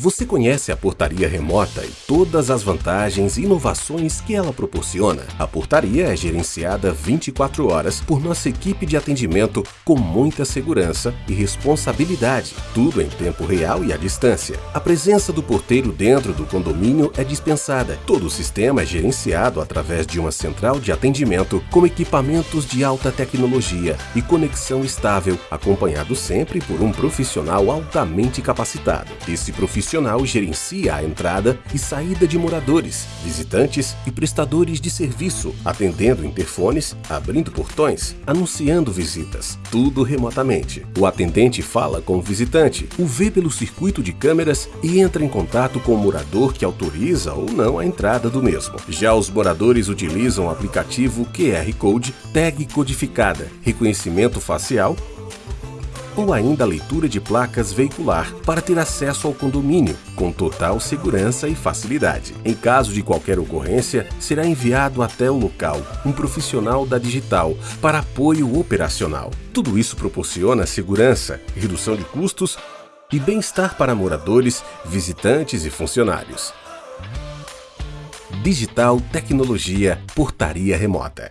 Você conhece a portaria remota e todas as vantagens e inovações que ela proporciona? A portaria é gerenciada 24 horas por nossa equipe de atendimento com muita segurança e responsabilidade, tudo em tempo real e à distância. A presença do porteiro dentro do condomínio é dispensada. Todo o sistema é gerenciado através de uma central de atendimento com equipamentos de alta tecnologia e conexão estável, acompanhado sempre por um profissional altamente capacitado. Esse profissional profissional gerencia a entrada e saída de moradores, visitantes e prestadores de serviço, atendendo interfones, abrindo portões, anunciando visitas, tudo remotamente. O atendente fala com o visitante, o vê pelo circuito de câmeras e entra em contato com o morador que autoriza ou não a entrada do mesmo. Já os moradores utilizam o aplicativo QR Code, tag codificada, reconhecimento facial ou ainda a leitura de placas veicular para ter acesso ao condomínio, com total segurança e facilidade. Em caso de qualquer ocorrência, será enviado até o local um profissional da Digital para apoio operacional. Tudo isso proporciona segurança, redução de custos e bem-estar para moradores, visitantes e funcionários. Digital Tecnologia Portaria Remota